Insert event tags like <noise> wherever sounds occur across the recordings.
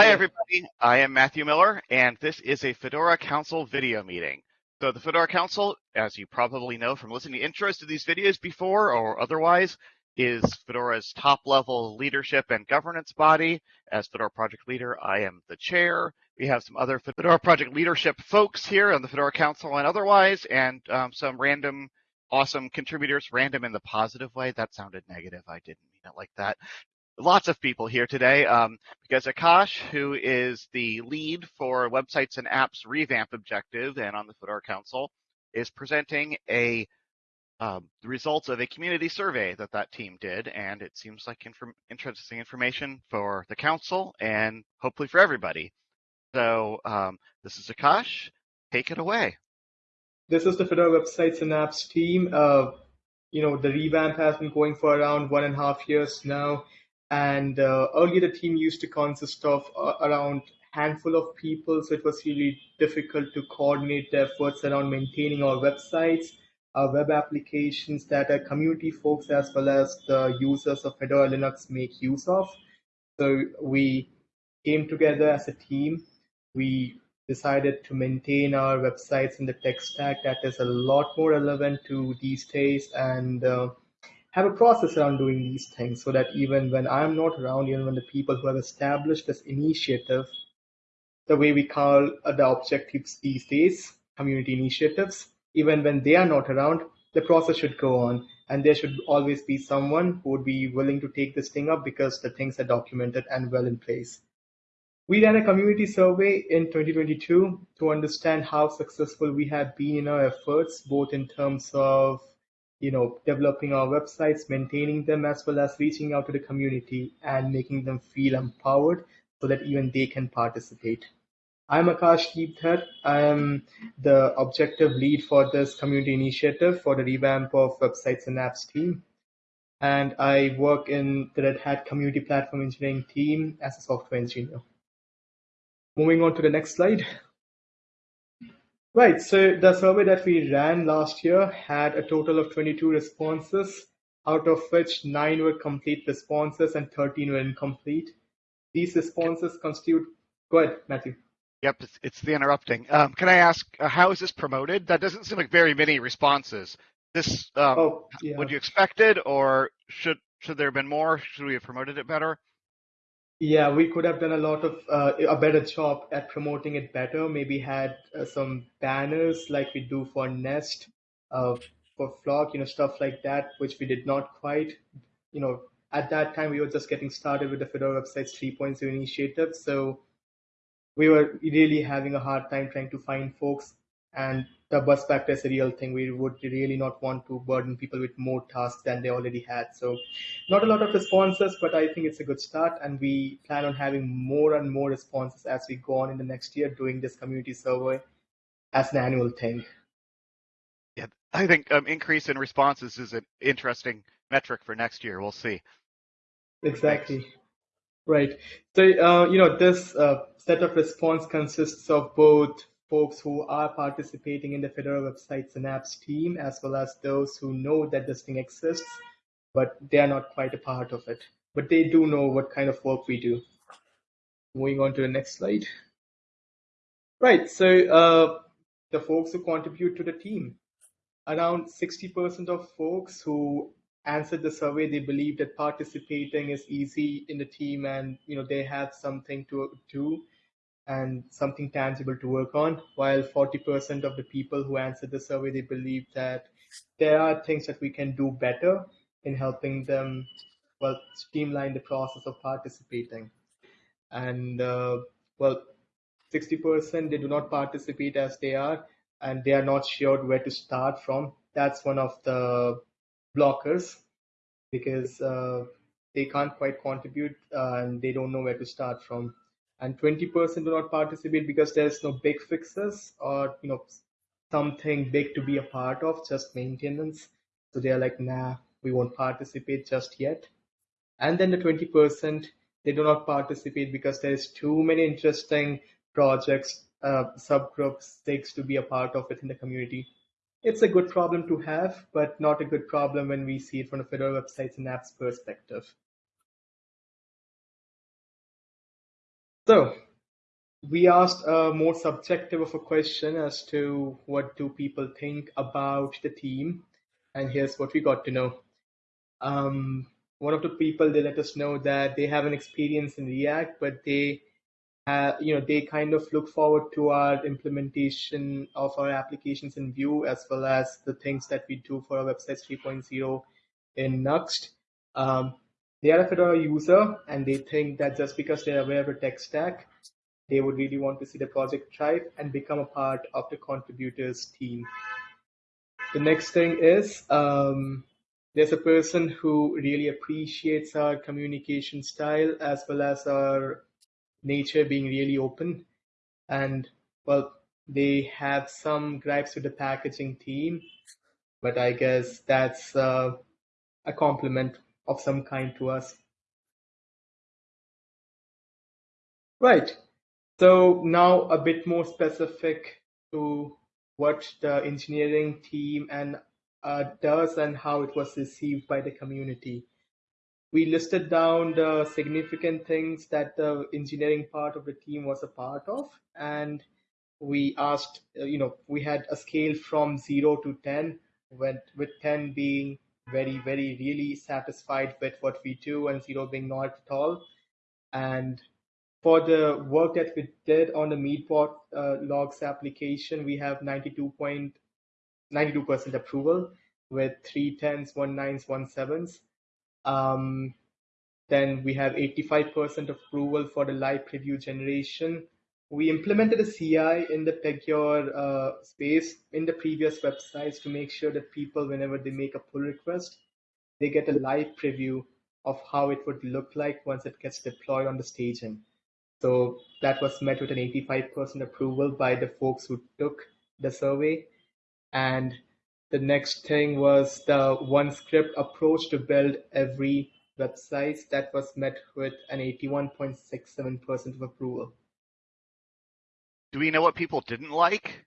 Hi, everybody. I am Matthew Miller, and this is a Fedora Council video meeting. So the Fedora Council, as you probably know from listening to intros to these videos before or otherwise, is Fedora's top-level leadership and governance body. As Fedora project leader, I am the chair. We have some other Fedora project leadership folks here on the Fedora Council and otherwise, and um, some random awesome contributors, random in the positive way. That sounded negative. I didn't mean it like that lots of people here today um, because Akash, who is the lead for Websites and Apps Revamp Objective and on the Fedora Council, is presenting a um, the results of a community survey that that team did, and it seems like inform interesting information for the council and hopefully for everybody. So um, this is Akash. Take it away. This is the Fedora Websites and Apps team. Uh, you know, the revamp has been going for around one and a half years now. And uh, earlier, the team used to consist of uh, around handful of people, so it was really difficult to coordinate the efforts around maintaining our websites, our web applications that our community folks as well as the users of Fedora Linux make use of. So we came together as a team. We decided to maintain our websites in the tech stack that is a lot more relevant to these days and uh, have a process around doing these things so that even when I'm not around, even when the people who have established this initiative, the way we call uh, the objectives these days, community initiatives, even when they are not around, the process should go on. And there should always be someone who would be willing to take this thing up because the things are documented and well in place. We ran a community survey in 2022 to understand how successful we have been in our efforts, both in terms of you know, developing our websites, maintaining them, as well as reaching out to the community and making them feel empowered so that even they can participate. I'm Akash Deep Dhar. I am the objective lead for this community initiative for the revamp of websites and apps team. And I work in the Red Hat community platform engineering team as a software engineer. Moving on to the next slide. Right. So the survey that we ran last year had a total of 22 responses, out of which nine were complete responses and 13 were incomplete. These responses constitute. Go ahead, Matthew. Yep, it's, it's the interrupting. Um, can I ask, uh, how is this promoted? That doesn't seem like very many responses. This um, oh, yeah. would you expect it, or should should there have been more? Should we have promoted it better? Yeah, we could have done a lot of uh, a better job at promoting it better. Maybe had uh, some banners like we do for Nest, uh, for Flock, you know, stuff like that, which we did not quite. You know, at that time we were just getting started with the Fedora Websites 3.0 initiative, so we were really having a hard time trying to find folks and the bus factor is a real thing. We would really not want to burden people with more tasks than they already had. So not a lot of responses, but I think it's a good start. And we plan on having more and more responses as we go on in the next year doing this community survey as an annual thing. Yeah, I think um, increase in responses is an interesting metric for next year. We'll see. Exactly. Thanks. Right. So, uh, you know, this uh, set of response consists of both folks who are participating in the Fedora websites and apps team, as well as those who know that this thing exists, but they are not quite a part of it. But they do know what kind of work we do. Moving on to the next slide. Right, so uh, the folks who contribute to the team. Around 60% of folks who answered the survey, they believe that participating is easy in the team and you know they have something to do and something tangible to work on, while 40% of the people who answered the survey, they believe that there are things that we can do better in helping them, well, streamline the process of participating. And, uh, well, 60% they do not participate as they are, and they are not sure where to start from. That's one of the blockers because uh, they can't quite contribute uh, and they don't know where to start from and 20% do not participate because there's no big fixes or you know something big to be a part of just maintenance. So they're like nah we won't participate just yet. And then the 20% they do not participate because there's too many interesting projects uh, subgroups stakes to be a part of within the community. It's a good problem to have but not a good problem when we see it from a Fedora websites and apps perspective So we asked a more subjective of a question as to what do people think about the team, and here's what we got to know. Um, one of the people they let us know that they have an experience in React, but they have, you know, they kind of look forward to our implementation of our applications in Vue as well as the things that we do for our websites 3.0 in Nuxt. Um, they are a Fedora user and they think that just because they're aware of the tech stack, they would really want to see the project thrive and become a part of the contributors team. The next thing is um, there's a person who really appreciates our communication style as well as our nature being really open. And well, they have some gripes with the packaging team, but I guess that's uh, a compliment of some kind to us. Right. So now a bit more specific to what the engineering team and uh, does and how it was received by the community. We listed down the significant things that the engineering part of the team was a part of, and we asked, uh, you know, we had a scale from zero to 10, with, with 10 being very, very, really satisfied with what we do, and zero being not at all. And for the work that we did on the Meetbot uh, logs application, we have 92.92% approval with three tens, one nines, one sevens. Um, then we have 85% approval for the live preview generation. We implemented a CI in the Pagure uh, space in the previous websites to make sure that people, whenever they make a pull request, they get a live preview of how it would look like once it gets deployed on the staging. So that was met with an 85% approval by the folks who took the survey. And the next thing was the one script approach to build every website that was met with an 81.67% of approval. Do we know what people didn't like?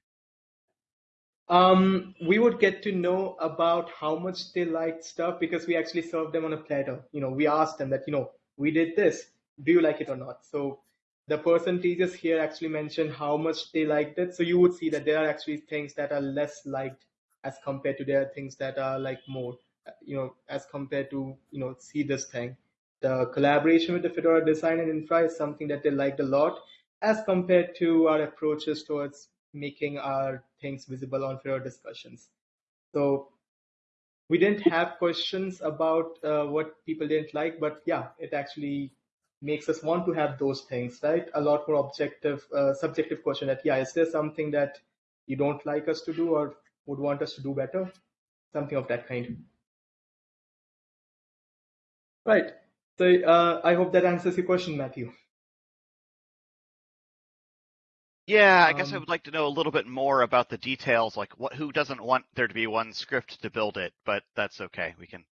Um, we would get to know about how much they liked stuff because we actually served them on a platter. You know, we asked them that, you know, we did this. Do you like it or not? So the percentages here actually mention how much they liked it. So you would see that there are actually things that are less liked as compared to there are things that are like more, you know, as compared to, you know, see this thing. The collaboration with the Fedora design and infra is something that they liked a lot as compared to our approaches towards making our things visible on Fedora discussions. So we didn't have questions about uh, what people didn't like, but yeah, it actually makes us want to have those things, right? A lot more objective, uh, subjective question that, yeah, is there something that you don't like us to do or would want us to do better? Something of that kind. Right. So uh, I hope that answers your question, Matthew. Yeah, I guess I Um, would like to know a little bit more about the details, like what who doesn't want there to be one script to build it, but that's okay. We can.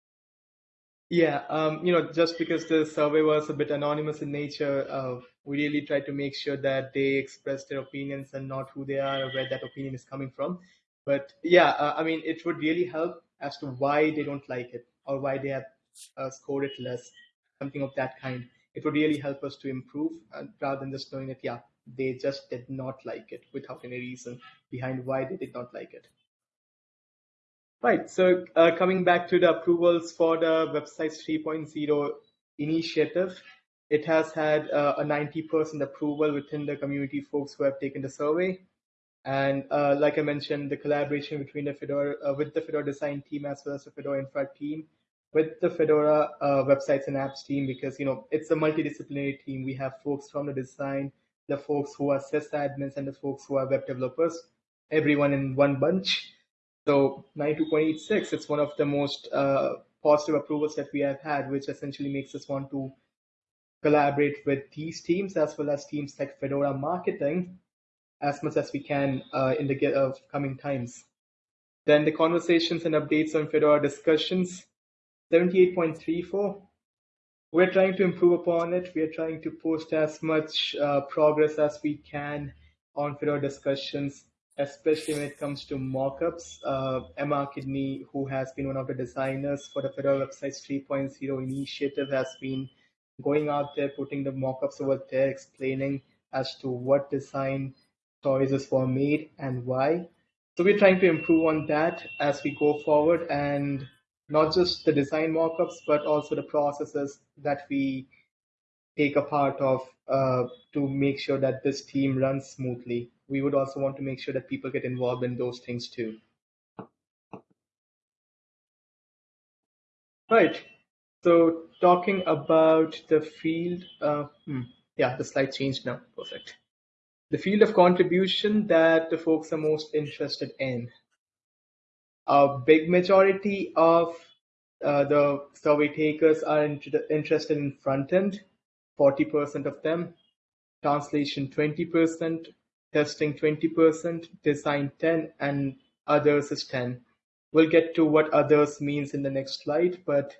Yeah, um, you know, just because the survey was a bit anonymous in nature, uh, we really tried to make sure that they express their opinions and not who they are or where that opinion is coming from. But yeah, uh, I mean, it would really help as to why they don't like it or why they have uh, scored it less, something of that kind. It would really help us to improve uh, rather than just knowing that, yeah, they just did not like it without any reason behind why they did not like it. Right. So uh, coming back to the approvals for the website's 3.0 initiative, it has had uh, a 90% approval within the community folks who have taken the survey. And uh, like I mentioned, the collaboration between the Fedora uh, with the Fedora design team as well as the Fedora infra team with the Fedora uh, websites and apps team because you know it's a multidisciplinary team. We have folks from the design, the folks who are sysadmins, and the folks who are web developers. Everyone in one bunch. So 92.86, it's one of the most uh, positive approvals that we have had, which essentially makes us want to collaborate with these teams as well as teams like Fedora Marketing as much as we can uh, in the uh, coming times. Then the conversations and updates on Fedora discussions, 78.34. We're trying to improve upon it. We're trying to post as much uh, progress as we can on Fedora discussions, especially when it comes to mockups. Uh, Emma Kidney, who has been one of the designers for the Fedora Websites 3.0 initiative, has been going out there, putting the mockups over there, explaining as to what design choices were made and why. So we're trying to improve on that as we go forward and not just the design mockups, but also the processes that we take a part of uh, to make sure that this team runs smoothly. We would also want to make sure that people get involved in those things too. Right. So talking about the field, uh, hmm, yeah, the slide changed now. Perfect. The field of contribution that the folks are most interested in. A big majority of uh, the survey takers are interested in front end, 40% of them, translation 20%, testing 20%, design 10, and others is 10. We'll get to what others means in the next slide, but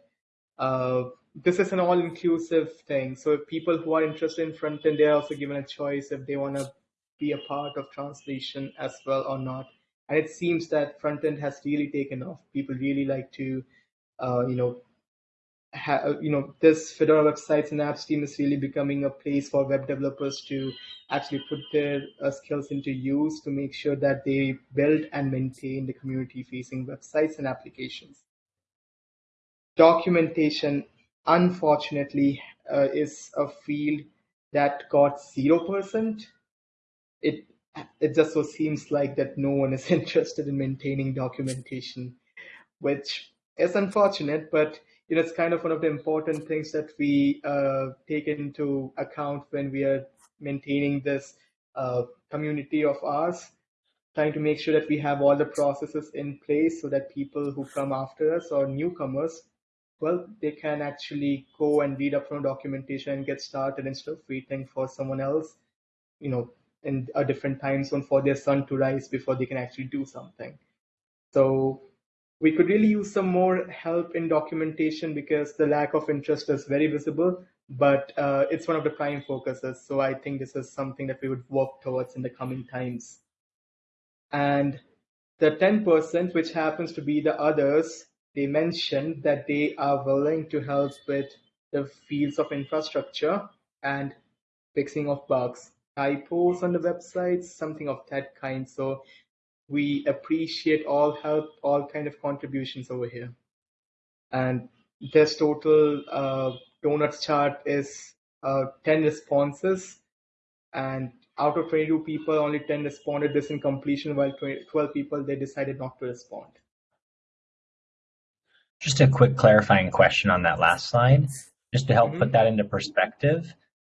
uh, this is an all-inclusive thing. So people who are interested in front end, they're also given a choice if they want to be a part of translation as well or not. And it seems that front end has really taken off. People really like to, uh, you know, ha- you know, this Fedora websites and apps team is really becoming a place for web developers to actually put their uh, skills into use to make sure that they build and maintain the community-facing websites and applications. Documentation, unfortunately, uh, is a field that got zero percent. It it just so seems like that no one is <laughs> interested in maintaining documentation, which is unfortunate, but you know, it's kind of one of the important things that we uh, take into account when we are maintaining this uh, community of ours, trying to make sure that we have all the processes in place so that people who come after us or newcomers, well, they can actually go and read up from documentation and get started instead of waiting for someone else, you know, in a different time zone for their sun to rise before they can actually do something. So we could really use some more help in documentation because the lack of interest is very visible, but uh, it's one of the prime focuses. So I think this is something that we would work towards in the coming times. And the 10%, which happens to be the others, they mentioned that they are willing to help with the fields of infrastructure and fixing of bugs, typos on the websites, something of that kind. So we appreciate all help, all kind of contributions over here. And this total uh, donuts chart is uh, 10 responses. And out of 22 people, only 10 responded this in completion, while 20, 12 people, they decided not to respond. Just a quick clarifying question on that last slide, just to help mm -hmm. put that into perspective.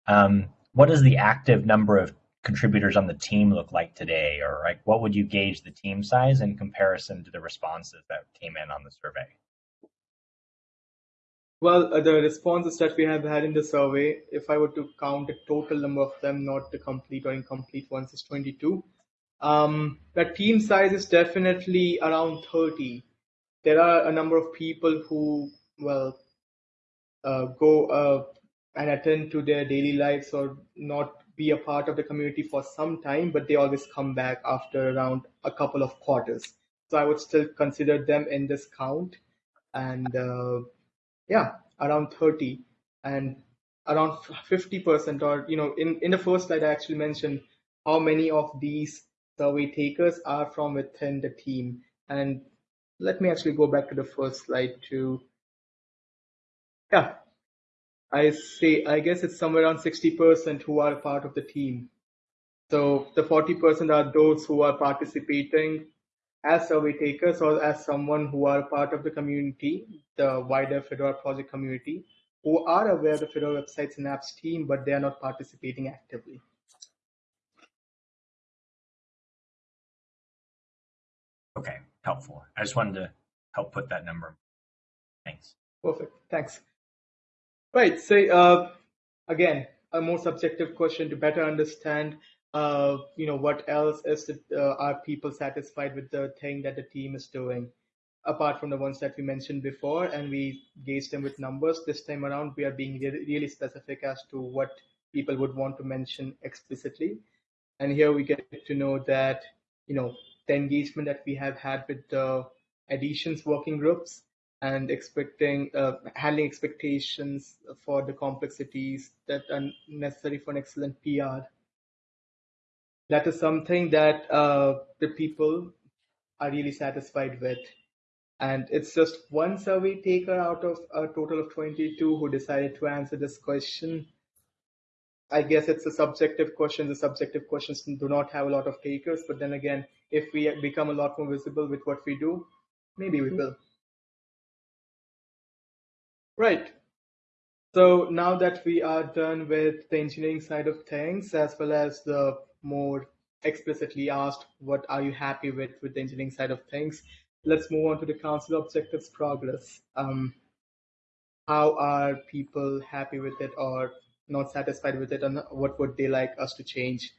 Um, what is the active number of contributors on the team look like today? Or like what would you gauge the team size in comparison to the responses that came in on the survey? Well, uh, the responses that we have had in the survey, if I were to count the total number of them, not the complete or incomplete ones, is 22. Um, team size is definitely around 30. There are a number of people who, well, uh, go uh, and attend to their daily lives or not be a part of the community for some time, but they always come back after around a couple of quarters. So I would still consider them in this count. And uh, yeah, around 30 and around 50% or, you know, in, in the first slide, I actually mentioned how many of these survey takers are from within the team. And let me actually go back to the first slide to, yeah, I say, I guess it's somewhere around 60% who are part of the team. So the 40% are those who are participating as survey takers or as someone who are part of the community, the wider Fedora project community, who are aware of the Fedora websites and apps team, but they are not participating actively. Okay, helpful. I just wanted to help put that number. Thanks. Perfect. Thanks. Right. So uh, again, a more subjective question to better understand, uh, you know, what else is it, uh, are people satisfied with the thing that the team is doing, apart from the ones that we mentioned before, and we gauge them with numbers. This time around, we are being really, really specific as to what people would want to mention explicitly. And here we get to know that, you know, the engagement that we have had with the Editions working groups and expecting uh, handling expectations for the complexities that are necessary for an excellent PR. That is something that uh, the people are really satisfied with. And it's just one survey taker out of a total of 22 who decided to answer this question. I guess it's a subjective question. The subjective questions do not have a lot of takers, but then again, if we become a lot more visible with what we do, maybe we will. Right. So now that we are done with the engineering side of things, as well as the more explicitly asked, what are you happy with with the engineering side of things? Let's move on to the council objectives progress. Um, how are people happy with it or not satisfied with it and what would they like us to change?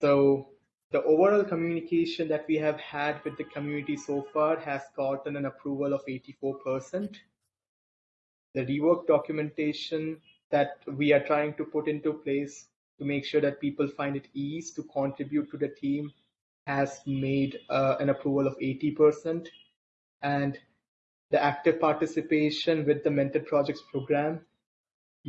So the overall communication that we have had with the community so far has gotten an approval of 84%. The rework documentation that we are trying to put into place to make sure that people find it easy to contribute to the team has made uh, an approval of 80%. And the active participation with the Mentor Projects program,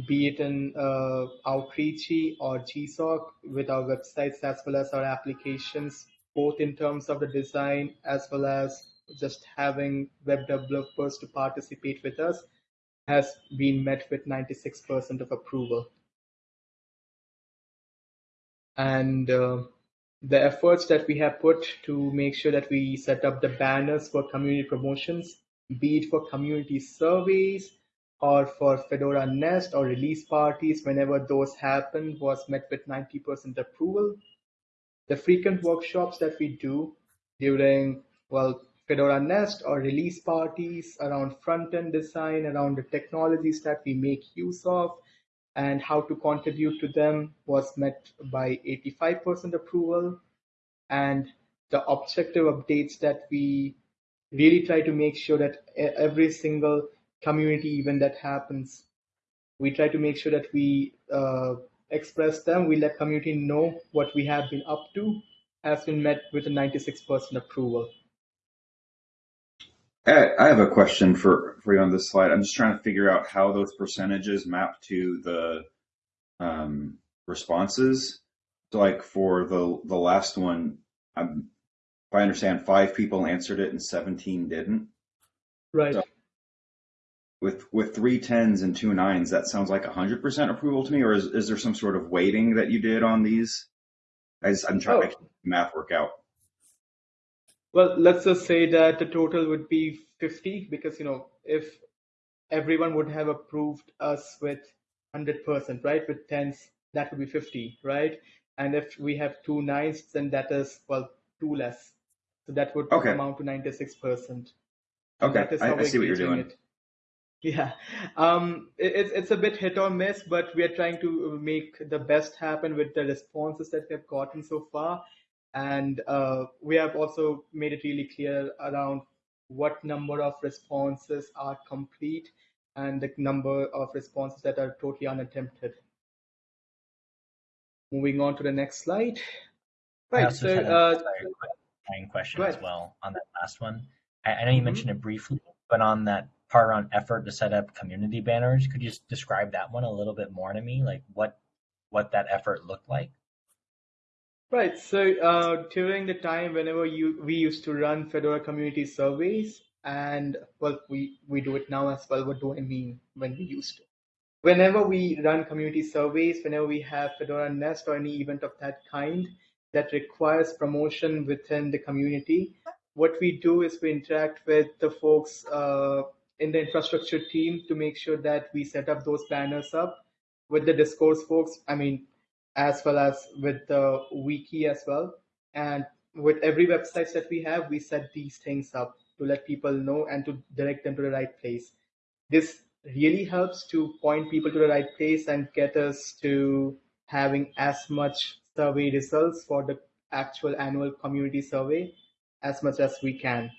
be it in uh, Outreachy or GSOC with our websites as well as our applications, both in terms of the design as well as just having web developers to participate with us, has been met with 96% of approval and uh, the efforts that we have put to make sure that we set up the banners for community promotions, be it for community surveys or for Fedora Nest or release parties, whenever those happen, was met with 90% approval. The frequent workshops that we do during, well, Fedora Nest or release parties around front-end design, around the technologies that we make use of, and how to contribute to them was met by 85% approval. And the objective updates that we really try to make sure that every single community event that happens, we try to make sure that we uh, express them, we let community know what we have been up to, has been met with a 96% approval. I have a question for, for you on this slide. I'm just trying to figure out how those percentages map to the um, responses. So like for the the last one, I'm, if I understand, five people answered it and 17 didn't. Right. So with with three tens and two nines, that sounds like 100% approval to me. Or is, is there some sort of weighting that you did on these? I am trying oh. to make math work out. Well, let's just say that the total would be 50 because, you know, if everyone would have approved us with 100%, right, with tens, that would be 50, right? And if we have two nines, then that is, well, two less. So that would okay. amount to 96%. Okay, I, I see what you're doing. It. Yeah, um, it, it's it's a bit hit or miss, but we are trying to make the best happen with the responses that we have gotten so far. And uh, we have also made it really clear around what number of responses are complete and the number of responses that are totally unattempted. Moving on to the next slide. Right. So, uh, question as well on that last one. I, I know you mm-hmm. mentioned it briefly, but on that part around effort to set up community banners, could you just describe that one a little bit more to me? Like what what that effort looked like? Right. So uh, during the time whenever you we used to run Fedora community surveys, and well, we we do it now as well. What do I mean when we used to? Whenever we run community surveys, whenever we have Fedora Nest or any event of that kind that requires promotion within the community, what we do is we interact with the folks uh, in the infrastructure team to make sure that we set up those banners up with the discourse folks. I mean, as well as with the wiki as well. And with every website that we have, we set these things up to let people know and to direct them to the right place. This really helps to point people to the right place and get us to having as much survey results for the actual annual community survey as much as we can.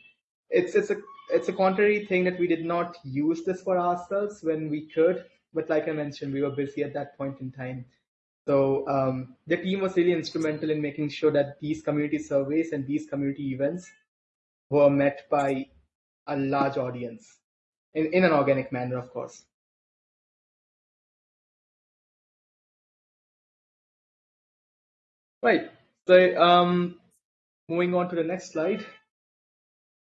It's it's a it's a contrary thing that we did not use this for ourselves when we could, but like I mentioned, we were busy at that point in time. So um, the team was really instrumental in making sure that these community surveys and these community events were met by a large audience. in, in an organic manner, of course. Right. So um, moving on to the next slide.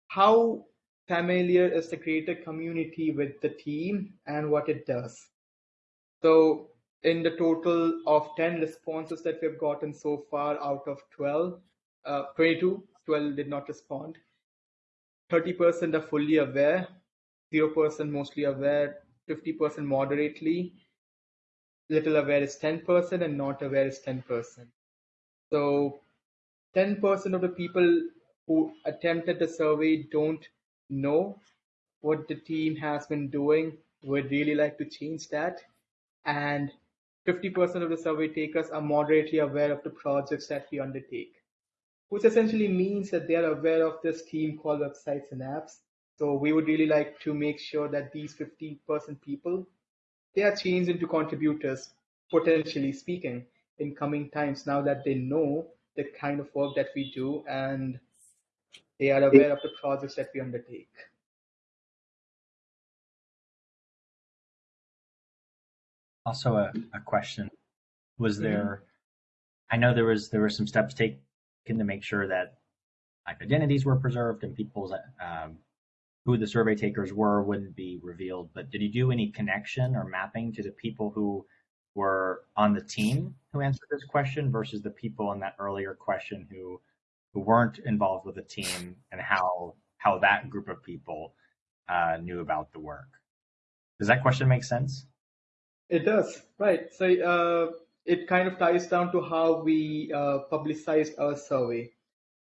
How familiar is the creator community with the team and what it does? So in the total of 10 responses that we've gotten so far out of 12, uh, 22, 12 did not respond. 30% are fully aware, 0% mostly aware, 50% moderately, little aware is 10%, and not aware is 10%. So 10% of the people who attempted the survey don't know what the team has been doing. We'd really like to change that. And 50% of the survey takers are moderately aware of the projects that we undertake, which essentially means that they are aware of this team called websites and apps. So we would really like to make sure that these 50% people, they are changed into contributors, potentially speaking in coming times now that they know the kind of work that we do and they are aware of the projects that we undertake. Also, a, a question: Was Mhm. there? I know there was there were some steps taken to make sure that like identities were preserved and people's um, who the survey takers were wouldn't be revealed. But did you do any connection or mapping to the people who were on the team who answered this question versus the people in that earlier question who who weren't involved with the team and how how that group of people uh, knew about the work? Does that question make sense? It does, right. So uh, it kind of ties down to how we uh, publicized our survey.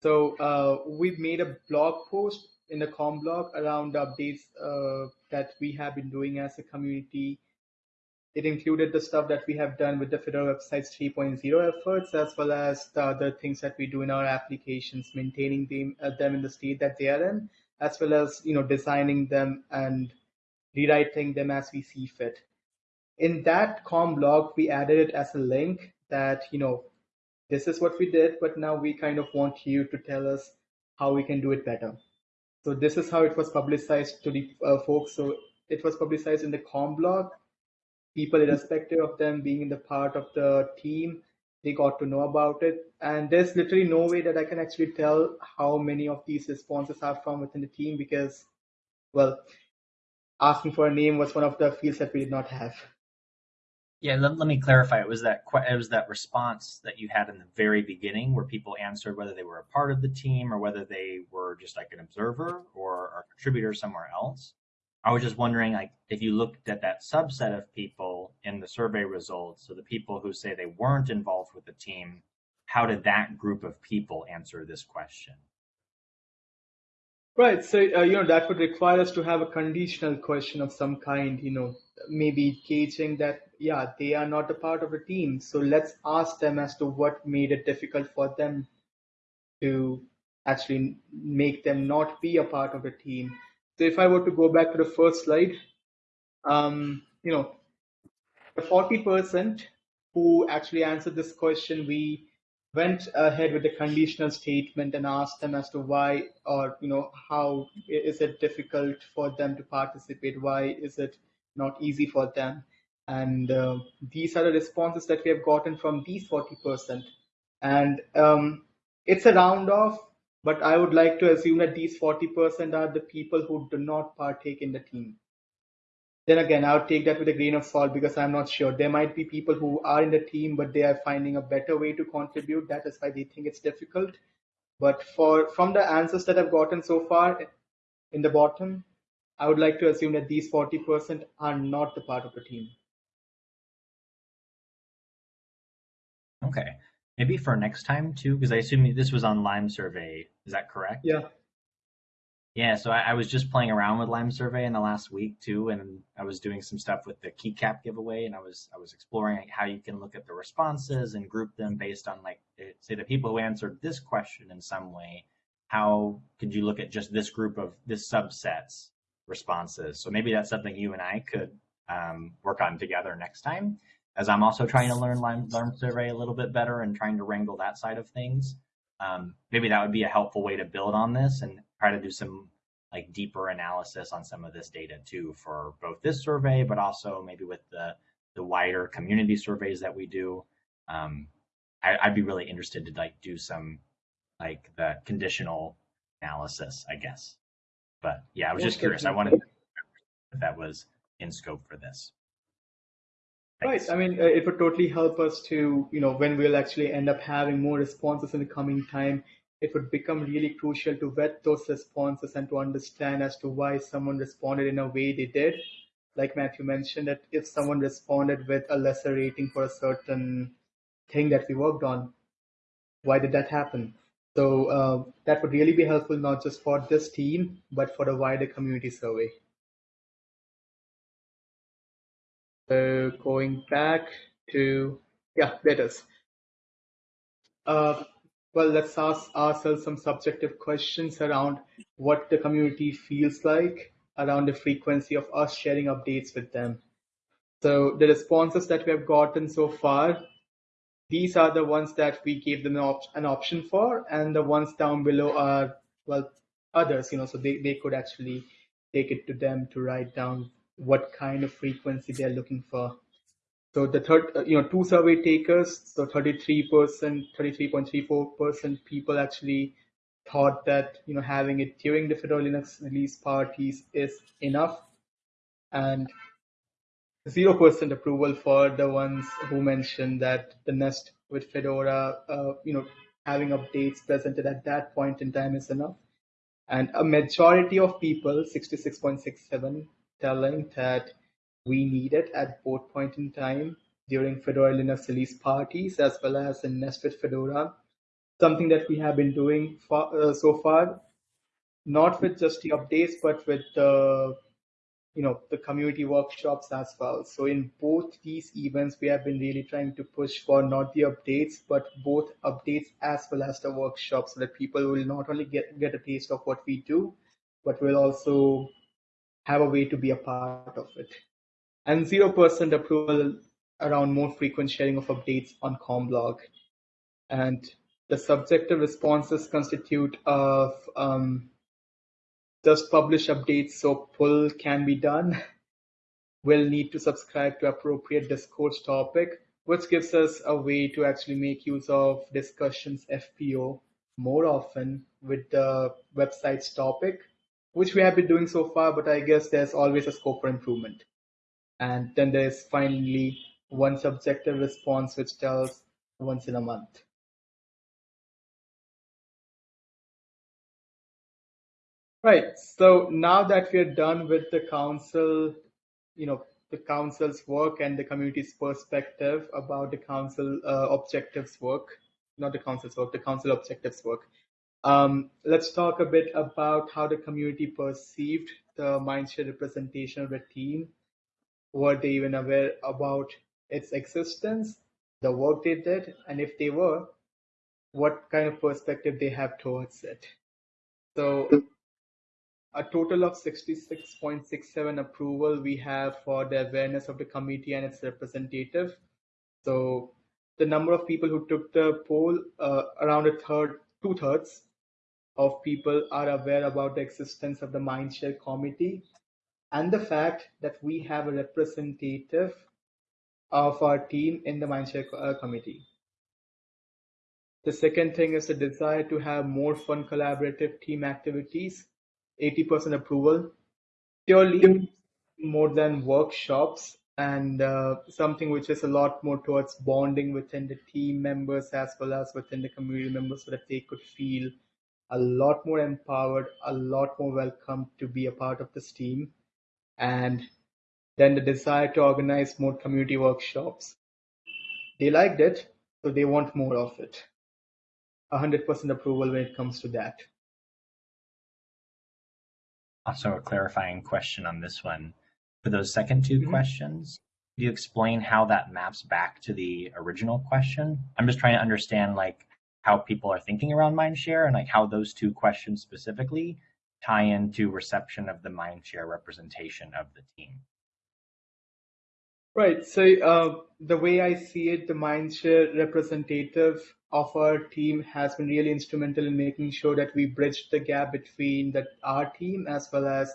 So uh, we've made a blog post in the com blog around updates uh, that we have been doing as a community. It included the stuff that we have done with the Fedora Websites 3.0 efforts, as well as the other things that we do in our applications, maintaining them, uh, them in the state that they are in, as well as you know designing them and rewriting them as we see fit in that com blog we added it as a link that you know this is what we did but now we kind of want you to tell us how we can do it better. So this is how it was publicized to the uh, folks. So it was publicized in the com blog. People irrespective of them being in the part of the team they got to know about it. And there's literally no way that i can actually tell how many of these responses are from within the team because well asking for a name was one of the fields that we did not have Yeah, let, let me clarify. It was that it was that response that you had in the very beginning where people answered whether they were a part of the team or whether they were just like an observer or a contributor somewhere else. I was just wondering, like, if you looked at that subset of people in the survey results, so the people who say they weren't involved with the team, how did that group of people answer this question? Right. So, uh, you know, that would require us to have a conditional question of some kind, you know, maybe gauging that, yeah, they are not a part of a team. So let's ask them as to what made it difficult for them to actually make them not be a part of a team. So if I were to go back to the first slide, um, you know, the 40% who actually answered this question, we went ahead with the conditional statement and asked them as to why or you know how is it difficult for them to participate? Why is it not easy for them? And uh, these are the responses that we have gotten from these 40% and um, it's a round off but i would like to assume that these 40% are the people who do not partake in the team then again, I would take that with a grain of salt because I'm not sure. There might be people who are in the team, but they are finding a better way to contribute. That is why they think it's difficult. But for from the answers that I've gotten so far in the bottom, I would like to assume that these 40% are not the part of the team. Okay, maybe for next time too, because I assume this was on Lime Survey. Is that correct? Yeah. Yeah, so I, I was just playing around with Lime Survey in the last week too, and I was doing some stuff with the keycap giveaway, and I was I was exploring how you can look at the responses and group them based on like eh, say the people who answered this question in some way. How could you look at just this group of this subsets responses? So maybe that's something you and I could um, work on together next time, as I'm also trying to learn Lime, Lime Survey a little bit better and trying to wrangle that side of things. Um, maybe that would be a helpful way to build on this and try to do some like deeper analysis on some of this data too for both this survey, but also maybe with the the wider community surveys that we do. Um, I, would be really interested to like do some like the conditional analysis, I guess. But yeah, I was just curious. I wanted if that was in scope for this. Thanks. Right. I mean, uh, it would totally help us to, you know, when we'll actually end up having more responses in the coming time, it would become really crucial to vet those responses and to understand as to why someone responded in a way they did. Like Matthew mentioned, that if someone responded with a lesser rating for a certain thing that we worked on, why did that happen? So uh, that would really be helpful not just for this team, but for the wider community survey. So going back to, yeah, letters. Uh, well, let's ask ourselves some subjective questions around what the community feels like around the frequency of us sharing updates with them. So the responses that we have gotten so far, these are the ones that we gave them an, op an option for, and the ones down below are, well, others, you know, so they, they could actually take it to them to write down what kind of frequency they're looking for. So the third, uh, you know, two survey takers, so 33%, 33.34% people actually thought that, you know, having it during the Fedora Linux release parties is enough. And 0% approval for the ones who mentioned that the Nest with Fedora, uh, you know, having updates presented at that point in time is enough. And a majority of people, 66.67, telling that we need it at both point in time during Fedora Linux release parties as well as in Nest with Fedora. Something that we have been doing for, uh, so far, not with just the updates, but with the you know the community workshops as well. So in both these events, we have been really trying to push for not the updates, but both updates as well as the workshops, so that people will not only get get a taste of what we do, but will also have a way to be a part of it. And 0% approval around more frequent sharing of updates on Comblog. And the subjective responses constitute of um, just publish updates so pull can be done. <laughs> We'll need to subscribe to appropriate discourse topic, which gives us a way to actually make use of discussions FPO more often with the website's topic which we have been doing so far, but I guess there's always a scope for improvement. And then there's finally one subjective response, which tells once in a month. Right. So now that we're done with the council, you know, the council's work and the community's perspective about the council uh, objectives work, not the council's work, the council objectives work. Um, let's talk a bit about how the community perceived the Mindshare representation of the team. Were they even aware about its existence, the work they did, and if they were, what kind of perspective they have towards it. So a total of 66.67 approval we have for the awareness of the committee and its representative. So the number of people who took the poll, uh, around a third, two thirds of people are aware about the existence of the Mindshare committee and the fact that we have a representative of our team in the Mindshare uh, committee. The second thing is the desire to have more fun collaborative team activities, 80% approval, purely more than workshops and uh, something which is a lot more towards bonding within the team members as well as within the community members so that they could feel a lot more empowered, a lot more welcome to be a part of this team. And then the desire to organize more community workshops. They liked it, so they want more of it. 100% approval when it comes to that. Also, a clarifying question on this one. For those second 2 mm -hmm. questions, do you explain how that maps back to the original question? I'm just trying to understand, like, how people are thinking around mindshare and like how those two questions specifically tie into reception of the mindshare representation of the team. Right. So uh, the way I see it, the Mindshare representative of our team has been really instrumental in making sure that we bridge the gap between the, our team as well as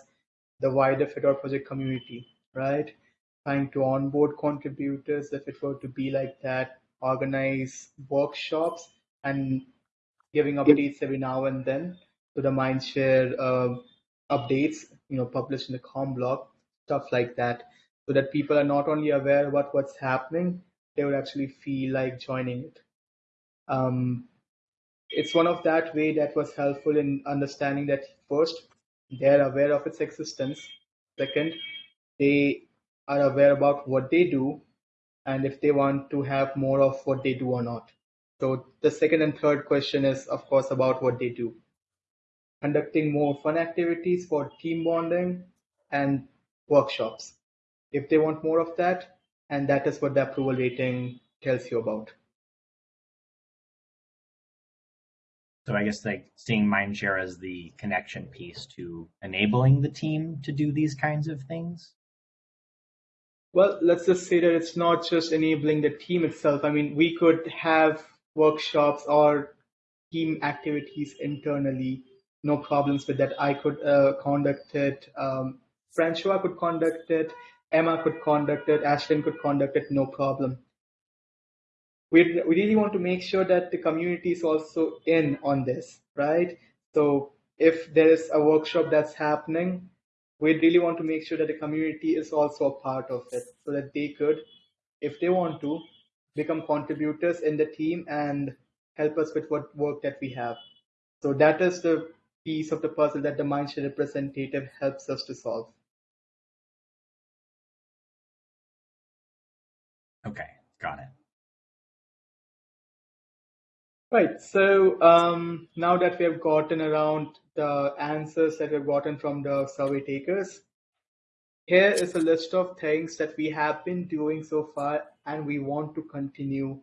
the wider Fedora project community, right? Trying to onboard contributors if it were to be like that, organize workshops and giving updates every now and then the Mindshare uh, updates, you know, published in the CommBlog, stuff like that so that people are not only aware about what's happening, they would actually feel like joining it. Um, it's one of that way that was helpful in understanding that first, they're aware of its existence. Second, they are aware about what they do and if they want to have more of what they do or not. So the second and third question is, of course, about what they do. Conducting more fun activities for team bonding and workshops if they want more of that, and that is what the approval rating tells you about. So I guess like seeing Mindshare as the connection piece to enabling the team to do these kinds of things. Well, let's just say that it's not just enabling the team itself. I mean, we could have workshops or team activities internally. No problems with that. I could uh, conduct it. Um, Francois could conduct it. Emma could conduct it, Ashlyn could conduct it, no problem. We, we really want to make sure that the community is also in on this, right? So if there is a workshop that's happening, we really want to make sure that the community is also a part of it so that they could, if they want to, become contributors in the team and help us with what work that we have. So that is the piece of the puzzle that the Mindshare representative helps us to solve. Okay, got it. Right. So um, now that we have gotten around the answers that we've gotten from the survey takers, here is a list of things that we have been doing so far and we want to continue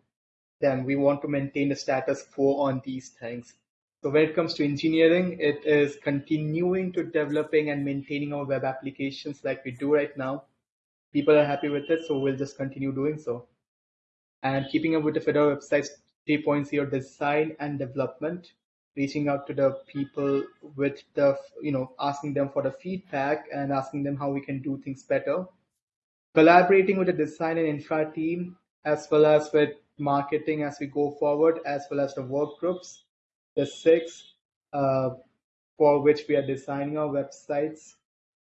them. We want to maintain the status quo on these things. So when it comes to engineering, it is continuing to developing and maintaining our web applications like we do right now people are happy with it, so we'll just continue doing so. And keeping up with the Fedora website's 3.0 design and development, reaching out to the people with the, you know, asking them for the feedback and asking them how we can do things better. Collaborating with the design and infra team, as well as with marketing as we go forward, as well as the work groups. The six, uh, for which we are designing our websites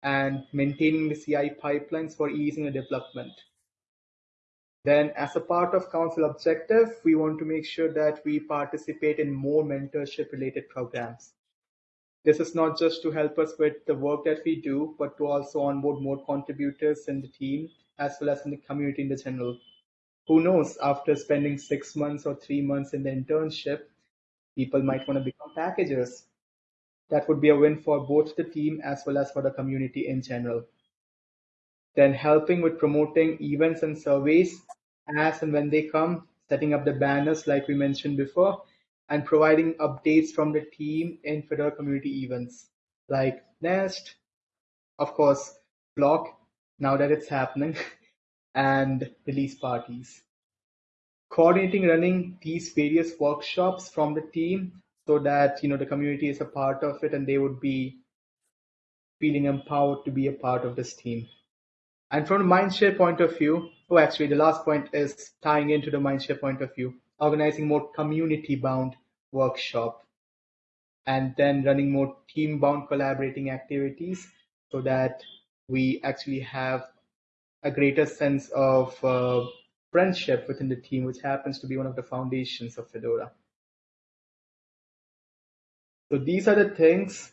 and maintaining the CI pipelines for easing the development. Then as a part of council objective, we want to make sure that we participate in more mentorship related programs. This is not just to help us with the work that we do, but to also onboard more contributors in the team as well as in the community in the general. Who knows, after spending six months or three months in the internship, people might want to become packagers that would be a win for both the team as well as for the community in general. Then helping with promoting events and surveys as and when they come, setting up the banners like we mentioned before, and providing updates from the team in Fedora community events like Nest, of course, Flock, now that it's happening, <laughs> and release parties. Coordinating running these various workshops from the team so that you know the community is a part of it and they would be feeling empowered to be a part of this team. And from a Mindshare point of view, oh, actually, the last point is tying into the Mindshare point of view, organizing more community-bound workshop, and then running more team-bound collaborating activities so that we actually have a greater sense of uh, friendship within the team, which happens to be one of the foundations of Fedora. So these are the things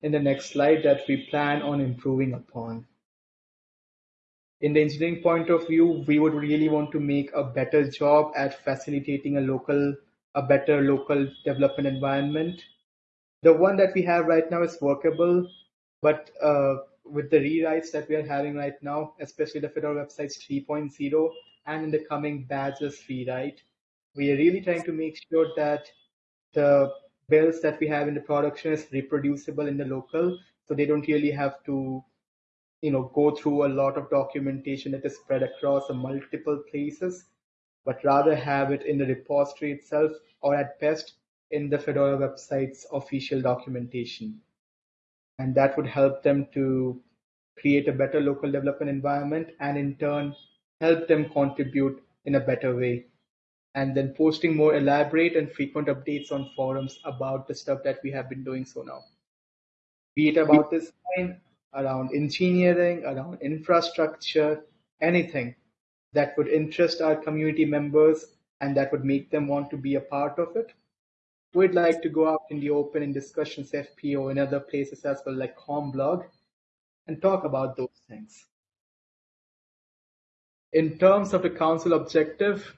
in the next slide that we plan on improving upon. In the engineering point of view, we would really want to make a better job at facilitating a local, a better local development environment. The one that we have right now is workable, but uh, with the rewrites that we are having right now, especially the Fedora websites 3.0 and in the coming badges rewrite, we are really trying to make sure that the builds that we have in the production is reproducible in the local, so they don't really have to you know go through a lot of documentation that is spread across multiple places, but rather have it in the repository itself, or at best in the Fedora website's official documentation. And that would help them to create a better local development environment and in turn help them contribute in a better way. And then posting more elaborate and frequent updates on forums about the stuff that we have been doing so now. Be it about design, around engineering, around infrastructure, anything that would interest our community members and that would make them want to be a part of it. We'd like to go out in the open in discussions, FPO, and other places as well, like CommBlog, and talk about those things. In terms of the council objective,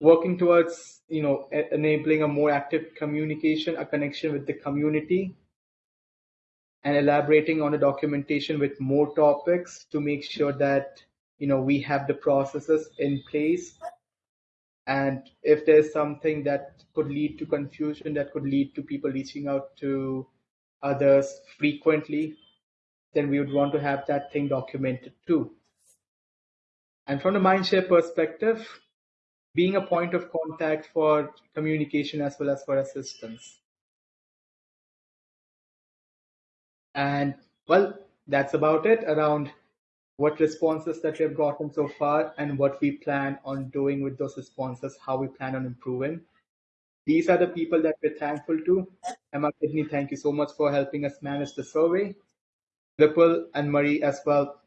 working towards you know enabling a more active communication, a connection with the community, and elaborating on the documentation with more topics to make sure that you know we have the processes in place. And if there's something that could lead to confusion that could lead to people reaching out to others frequently then we would want to have that thing documented too and from the mindshare perspective being a point of contact for communication as well as for assistance And well, that's about it around what responses that we have gotten so far and what we plan on doing with those responses, how we plan on improving. These are the people that we're thankful to. Emma Kidney, thank you so much for helping us manage the survey. Ripple and Marie as well,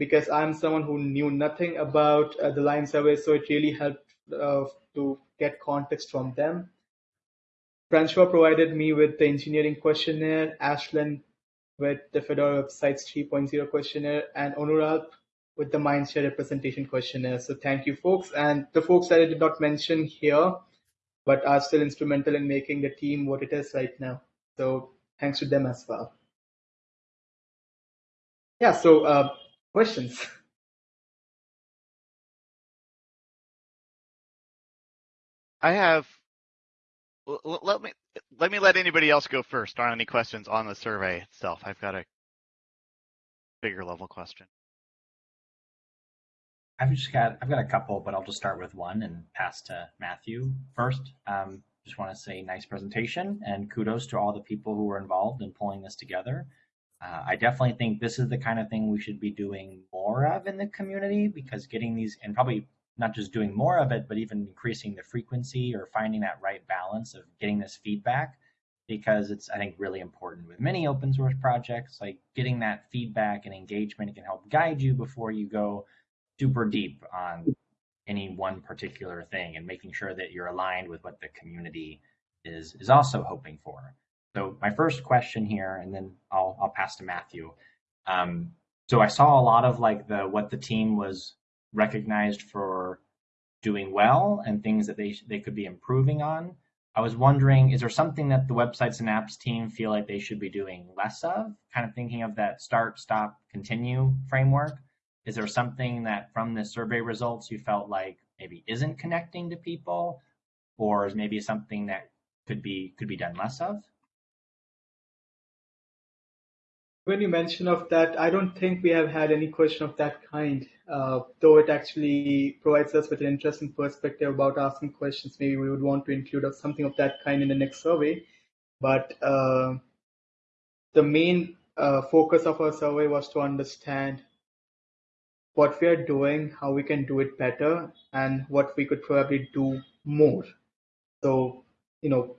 because I'm someone who knew nothing about uh, the LimeSurvey, so it really helped uh, to get context from them. Francois provided me with the engineering questionnaire. Ashlyn with the Fedora Websites 3.0 questionnaire and Onuralp with the Mindshare representation questionnaire. So thank you, folks. And the folks that I did not mention here, but are still instrumental in making the team what it is right now. So thanks to them as well. Yeah, so uh, questions? <laughs> I have let me let me let anybody else go first on any questions on the survey itself. I've got a bigger level question. I've just got I've got a couple, but I'll just start with one and pass to Matthew first. Um, just want to say nice presentation and kudos to all the people who were involved in pulling this together. Uh, I definitely think this is the kind of thing we should be doing more of in the community because getting these and probably not just doing more of it, but even increasing the frequency or finding that right balance of getting this feedback because it's, I think, really important with many open source projects. Like getting that feedback and engagement can help guide you before you go super deep on any one particular thing and making sure that you're aligned with what the community is is also hoping for. So my first question here, and then I'll I'll pass to Matthew. Um, so I saw a lot of like the what the team was recognized for doing well and things that they they could be improving on. I was wondering, is there something that the websites and apps team feel like they should be doing less of? Kind of thinking of that start, stop, continue framework. Is there something that from the survey results you felt like maybe isn't connecting to people, or is maybe something that could be could be done less of? When you mention of that, I don't think we have had any question of that kind, uh, though it actually provides us with an interesting perspective about asking questions. Maybe we would want to include something of that kind in the next survey. But uh, the main uh, focus of our survey was to understand what we are doing, how we can do it better, and what we could probably do more. So, you know,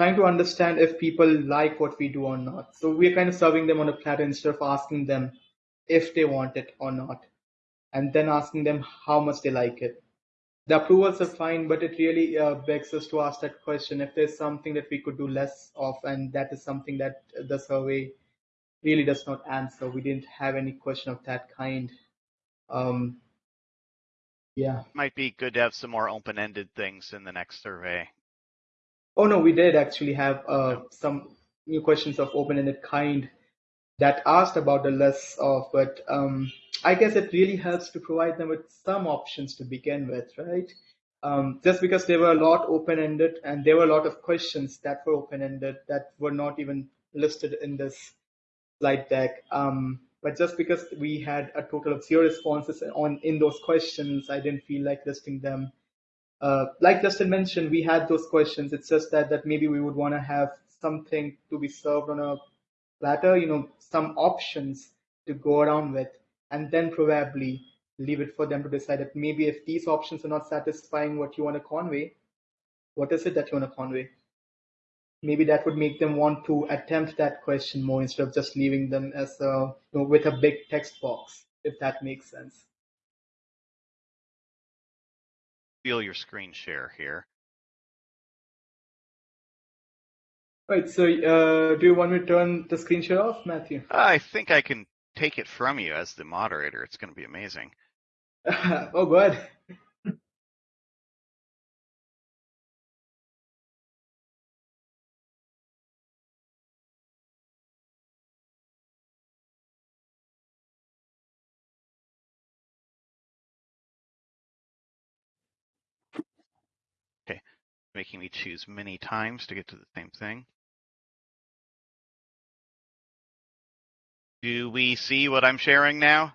trying to understand if people like what we do or not. So we're kind of serving them on a platter instead of asking them if they want it or not, and then asking them how much they like it. The approvals are fine, but it really uh, begs us to ask that question if there's something that we could do less of, and that is something that the survey really does not answer. We didn't have any question of that kind. Um, yeah. Might be good to have some more open-ended things in the next survey. Oh no, we did actually have uh, some new questions of open-ended kind that asked about the less of, but um, I guess it really helps to provide them with some options to begin with, right? Um, just because they were a lot open-ended and there were a lot of questions that were open-ended that were not even listed in this slide deck. Um, But just because we had a total of zero responses on in those questions, I didn't feel like listing them. Uh, like Justin mentioned, we had those questions. It's just that that maybe we would want to have something to be served on a platter, you know, some options to go around with, and then probably leave it for them to decide that maybe if these options are not satisfying what you want to convey, what is it that you want to convey? maybe that would make them want to attempt that question more instead of just leaving them as a you know, with a big text box if that makes sense feel your screen share here. Right so uh, do you want me to turn the screen share off matthew? I think i can take it from you as the moderator. It's going to be amazing. <laughs> Oh good making me choose many times to get to the same thing. Do we see what I'm sharing now?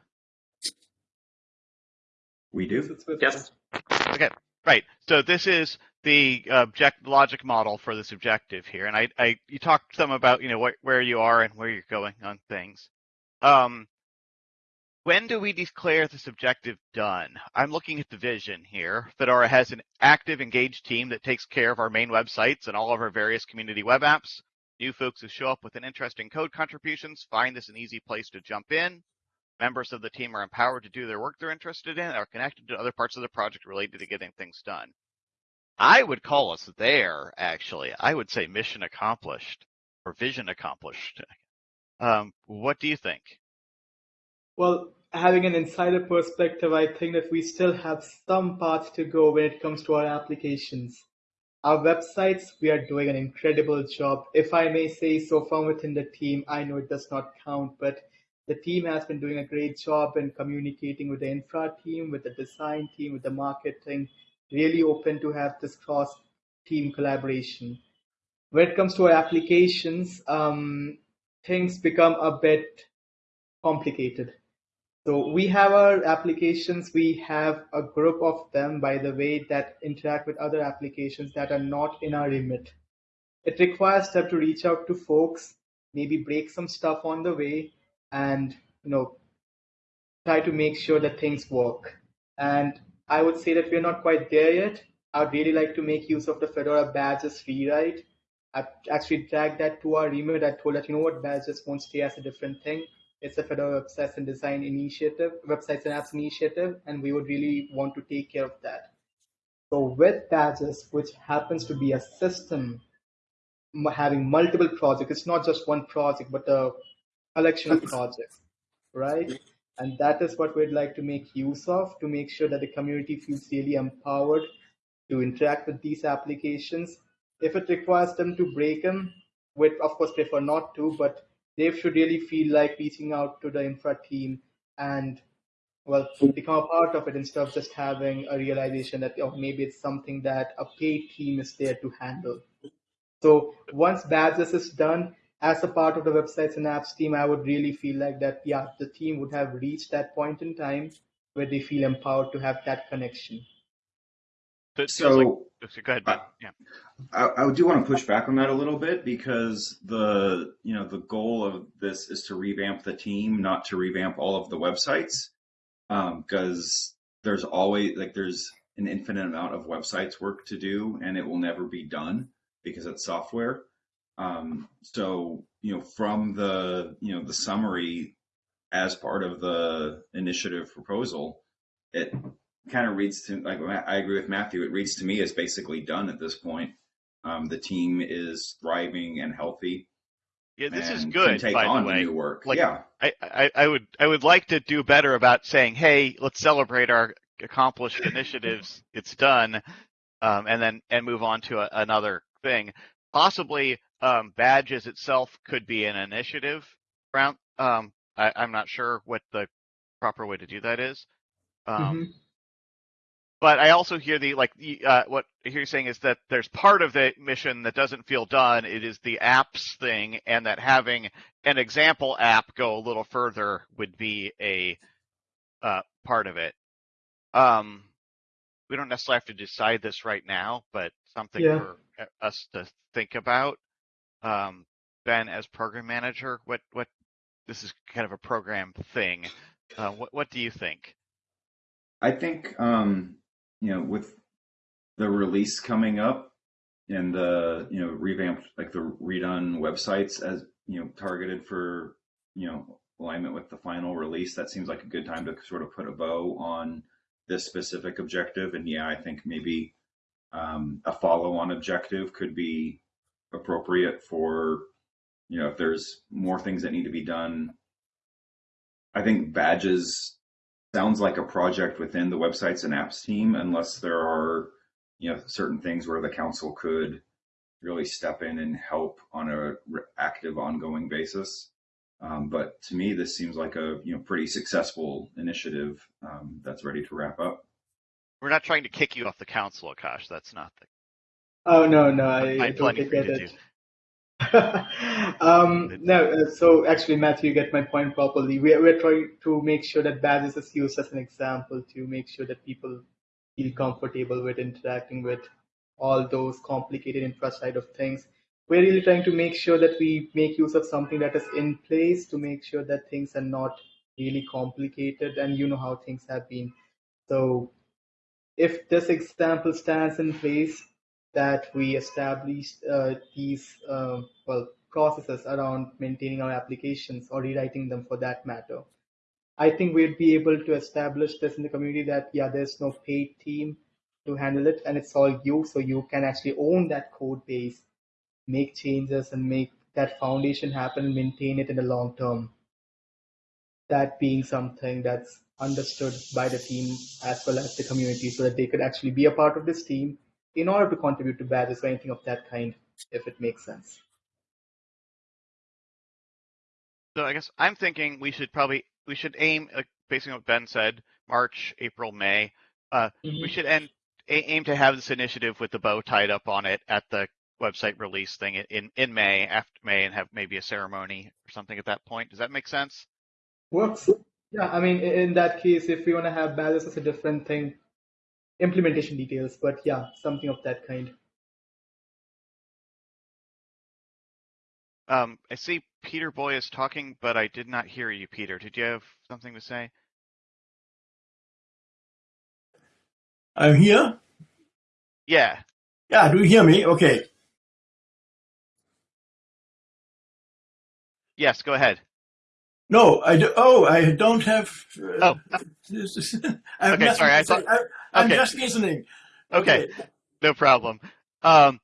We do. Yes. Okay, right. So this is the object logic model for this objective here, and I, I you talked some about you know wh where you are and where you're going on things. Um, when do we declare this objective done? I'm looking at the vision here. Fedora has an active, engaged team that takes care of our main websites and all of our various community web apps. New folks who show up with an interesting code contributions find this an easy place to jump in. Members of the team are empowered to do their work they're interested in, are connected to other parts of the project related to getting things done. I would call us there, actually. I would say mission accomplished or vision accomplished. Um, what do you think? Well, having an insider perspective, I think that we still have some path to go when it comes to our applications. Our websites, we are doing an incredible job. If I may say so from within the team, I know it does not count, but the team has been doing a great job in communicating with the infra team, with the design team, with the marketing, really open to have this cross team collaboration. When it comes to our applications, um, things become a bit complicated. So we have our applications, we have a group of them, by the way, that interact with other applications that are not in our remit. It requires them to reach out to folks, maybe break some stuff on the way, and you know, try to make sure that things work. And I would say that we're not quite there yet. I'd really like to make use of the Fedora badges rewrite. I've actually dragged that to our remit. I told that, you know what, badges won't stay as a different thing. It's a Fedora websites and design initiative, websites and apps initiative, and we would really want to take care of that. So with badges, which happens to be a system having multiple projects, it's not just one project, but a collection of projects, right? And that is what we'd like to make use of to make sure that the community feels really empowered to interact with these applications. If it requires them to break them, we'd of course prefer not to, but they should really feel like reaching out to the infra team and well become a part of it instead of just having a realization that oh maybe it's something that a paid team is there to handle. So once badges is done as a part of the websites and apps team i would really feel like that yeah the team would have reached that point in time where they feel empowered to have that connection so like, go ahead ben. yeah I, I do want to push back on that a little bit because the you know the goal of this is to revamp the team, not to revamp all of the websites, because um, there's always like there's an infinite amount of websites work to do, and it will never be done because it's software. Um, so you know from the you know the summary as part of the initiative proposal, it kind of reads to like I agree with Matthew. It reads to me as basically done at this point. Um, the team is thriving and healthy. Yeah, this is good. take by on the way, new work. like, yeah, I, I, I would I would like to do better about saying, hey, let's celebrate our accomplished initiatives. It's done, um, and then and move on to a, another thing. Possibly, um, badges itself could be an initiative round. Um, I, am not sure what the proper way to do that is. Um, mm-hmm. But I also hear the like uh, what I hear you saying is that there's part of the mission that doesn't feel done. It is the apps thing, and that having an example app go a little further would be a uh, part of it. Um, we don't necessarily have to decide this right now, but something Yeah. for uh, us to think about. Um, ben, as program manager, what what this is kind of a program thing. Uh, what what do you think? I think um, you know with the release coming up and the you know revamped like the redone websites as you know targeted for you know alignment with the final release that seems like a good time to sort of put a bow on this specific objective. And yeah i think maybe um, a follow-on objective could be appropriate for you know if there's more things that need to be done. I think badges sounds like a project within the websites and apps team unless there are you know certain things where the council could really step in and help on a re- active ongoing basis um, but to me this seems like a you know pretty successful initiative um, that's ready to wrap up We're not trying to kick you off the council, Akash. That's not the. Oh no, no, I, I Find plenty totally for <laughs> um, no, uh, so actually, Matthew, you get my point properly. We we're trying to make sure that badges is used as an example to make sure that people feel comfortable with interacting with all those complicated infra side of things. We're really trying to make sure that we make use of something that is in place to make sure that things are not really complicated, and you know how things have been. So, if this example stands in place, that we established uh, these uh, well processes around maintaining our applications or rewriting them for that matter. I think we'd be able to establish this in the community that yeah, there's no paid team to handle it, and it's all you, so you can actually own that code base, make changes, and make that foundation happen maintain it in the long term. That being something that's understood by the team as well as the community, so that they could actually be a part of this team in order to contribute to badges or anything of that kind, if it makes sense. So I guess I'm thinking we should probably we should aim uh, based on what Ben said, March, April, May. Uh, we should end a- aim to have this initiative with the bow tied up on it at the website release thing in in May after May and have maybe a ceremony or something at that point. Does that make sense? Works. Yeah, I mean, in that case, if we want to have badges as a different thing, implementation details, but yeah, something of that kind. Um, I see Peter Boy is talking, but I did not hear you, Peter. Did you have something to say? I'm here. Yeah. Yeah, do you hear me? Okay. Yes. Go ahead. No, I do, oh, I don't have. Uh, Oh. <laughs> I have Okay, nothing sorry, I thought- I, am okay. just listening. Okay. No problem. Um,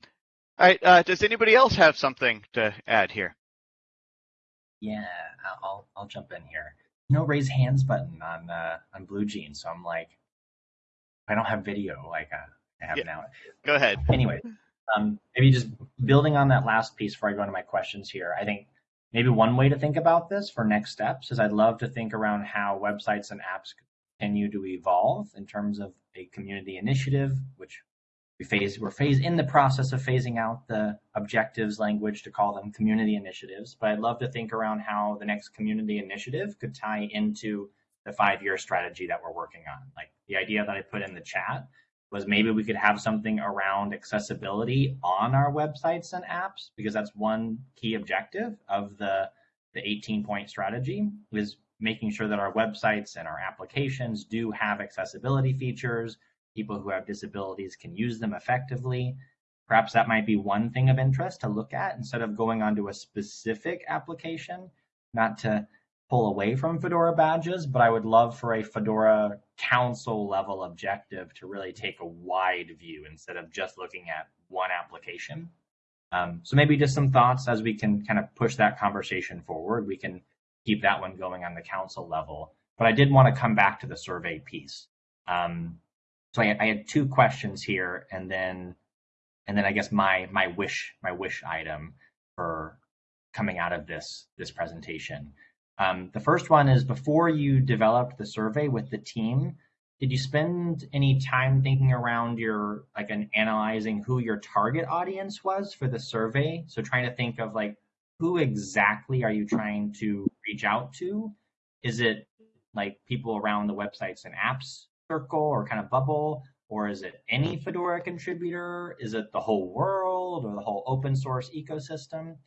all right. Uh, does anybody else have something to add here? Yeah, I'll I'll jump in here. No raise hands button on uh, on BlueJeans, so I'm like, I don't have video like uh, I have Yeah. now. Go ahead. Anyway, um, maybe just building on that last piece before I go into my questions here. I think maybe one way to think about this for next steps is I'd love to think around how websites and apps continue to evolve in terms of a community initiative, which we phase we're phase in the process of phasing out the objectives language to call them community initiatives. But I'd love to think around how the next community initiative could tie into the five year strategy that we're working on. Like the idea that I put in the chat was maybe we could have something around accessibility on our websites and apps because that's one key objective of the the 18 point strategy is making sure that our websites and our applications do have accessibility features people who have disabilities can use them effectively perhaps that might be one thing of interest to look at instead of going onto a specific application not to pull away from Fedora badges, but I would love for a Fedora council level objective to really take a wide view instead of just looking at one application. Um, so maybe just some thoughts as we can kind of push that conversation forward. We can keep that one going on the council level. But I did want to come back to the survey piece. Um, so I, I had two questions here, and then and then I guess my my wish my wish item for coming out of this this presentation. Um, the first one is before you developed the survey with the team, did you spend any time thinking around your like an analyzing who your target audience was for the survey? So trying to think of like who exactly are you trying to reach out to? Is it like people around the websites and apps circle or kind of bubble? Or is it any Fedora contributor? Is it the whole world or the whole open source ecosystem?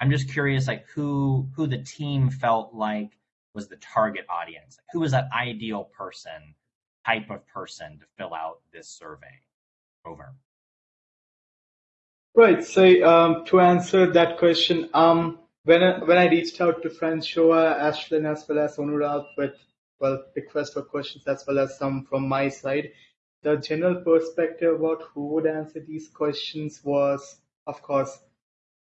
I'm just curious, like who who the team felt like was the target audience. Who was that ideal person, type of person to fill out this survey? Over. Right. So um, to answer that question, um, when I, when I reached out to Francois, Ashlyn, as well as Onuralp with well request for questions as well as some from my side, the general perspective about who would answer these questions was, of course,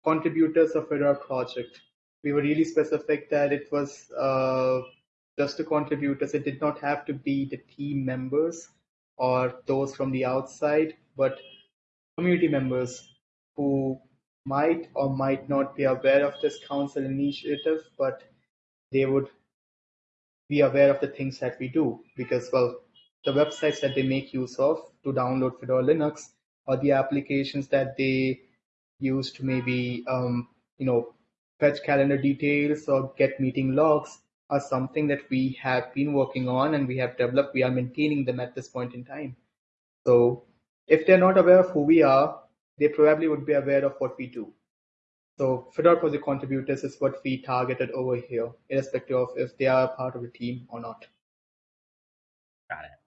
contributors of our project. We were really specific that it was uh, just the contributors. It did not have to be the team members or those from the outside, but community members who might or might not be aware of this council initiative, but they would be aware of the things that we do because, well, the websites that they make use of to download Fedora Linux or the applications that they use to maybe um, you know fetch calendar details or get meeting logs are something that we have been working on and we have developed. We are maintaining them at this point in time. So if they're not aware of who we are, they probably would be aware of what we do. So Fedora project contributors is what we targeted over here, irrespective of if they are part of the team or not. Got it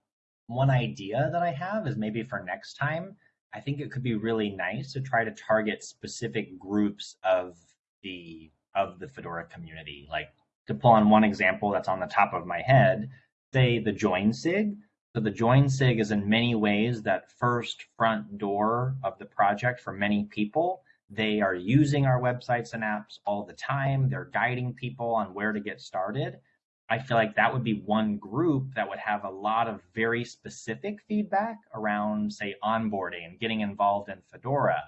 one idea that I have is maybe for next time, I think it could be really nice to try to target specific groups of the of the Fedora community. Like to pull on one example that's on the top of my head, say the join sig. So the join sig is in many ways that first front door of the project for many people. They are using our websites and apps all the time. They're guiding people on where to get started. I feel like that would be one group that would have a lot of very specific feedback around, say, onboarding and getting involved in Fedora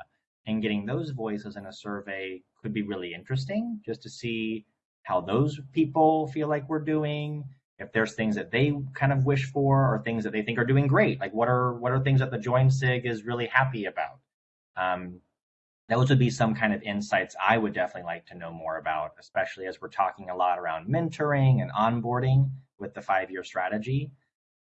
and getting those voices in a survey could be really interesting just to see how those people feel like we're doing if there's things that they kind of wish for or things that they think are doing great like what are what are things that the join sig is really happy about um, those would be some kind of insights I would definitely like to know more about, especially as we're talking a lot around mentoring and onboarding with the five year strategy.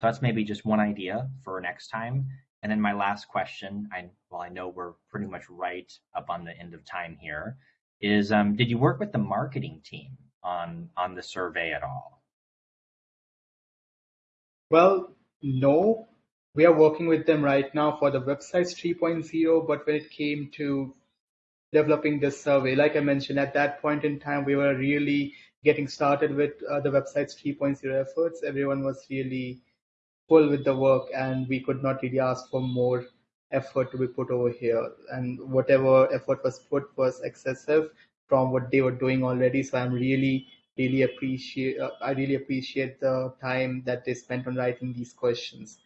So that's maybe just one idea for next time. And then my last question, I well, I know we're pretty much right up on the end of time here, is um, did you work with the marketing team on on the survey at all? Well, no. We are working with them right now for the websites 3.0, but when it came to developing this survey. Like I mentioned, at that point in time, we were really getting started with uh, the website's 3.0 efforts. Everyone was really full with the work, and we could not really ask for more effort to be put over here. And whatever effort was put was excessive from what they were doing already. So I'm really, really appreciate. Uh, I really appreciate the time that they spent on writing these questions.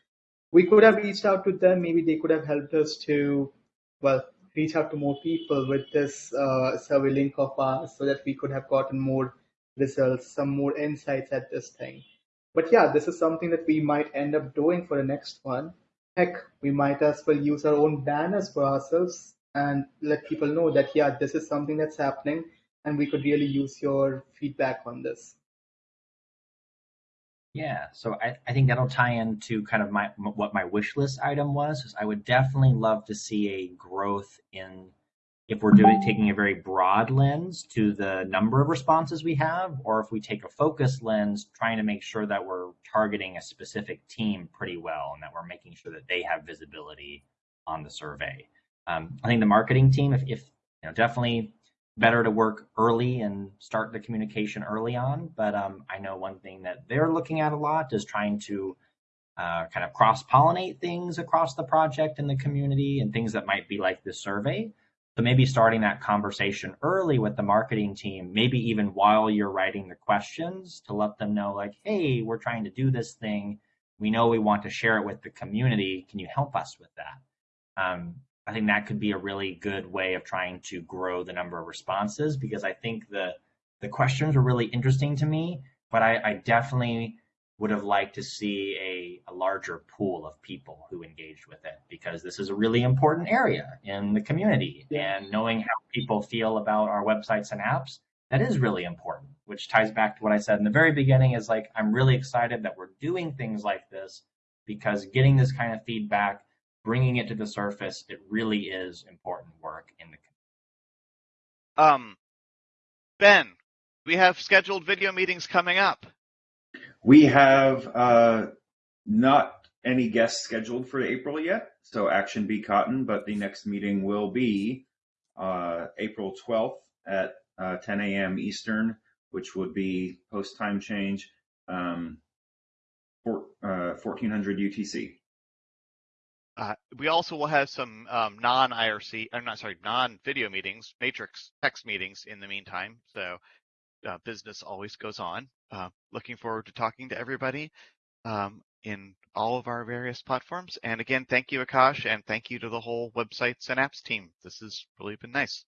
We could have reached out to them. Maybe they could have helped us to, well, reach out to more people with this uh, survey link of ours so that we could have gotten more results, some more insights at this thing. But yeah, this is something that we might end up doing for the next one. Heck, we might as well use our own banners for ourselves and let people know that, yeah, this is something that's happening and we could really use your feedback on this. Yeah, so I, I think that'll tie into kind of my what my wish list item was. Is I would definitely love to see a growth in if we're doing taking a very broad lens to the number of responses we have, or if we take a focus lens, trying to make sure that we're targeting a specific team pretty well and that we're making sure that they have visibility on the survey. Um, I think the marketing team, if, if you know, definitely better to work early and start the communication early on. But um, I know one thing that they're looking at a lot is trying to uh, kind of cross pollinate things across the project and the community and things that might be like this survey. So maybe starting that conversation early with the marketing team, maybe even while you're writing the questions to let them know, like, hey, we're trying to do this thing. We know we want to share it with the community. Can you help us with that? Um, I think that could be a really good way of trying to grow the number of responses because I think the the questions were really interesting to me, but I, I definitely would have liked to see a, a larger pool of people who engaged with it because this is a really important area in the community. Yeah. And knowing how people feel about our websites and apps, that is really important, which ties back to what I said in the very beginning is like, I'm really excited that we're doing things like this because getting this kind of feedback, bringing it to the surface, it really is important work in the community. Um, Ben, we have scheduled video meetings coming up. We have uh, not any guests scheduled for April yet, so action Ben Cotton, but the next meeting will be uh, April 12th at uh, 10 a.m. Eastern, which would be post time change, um, for, uh, 1400 UTC. We also will have some um, non-IRC, I'm not sorry, non-video meetings, matrix text meetings in the meantime. So uh, business always goes on. Uh, looking forward to talking to everybody um, in all of our various platforms. And again, thank you, Akash, and thank you to the whole websites and apps team. This has really been nice.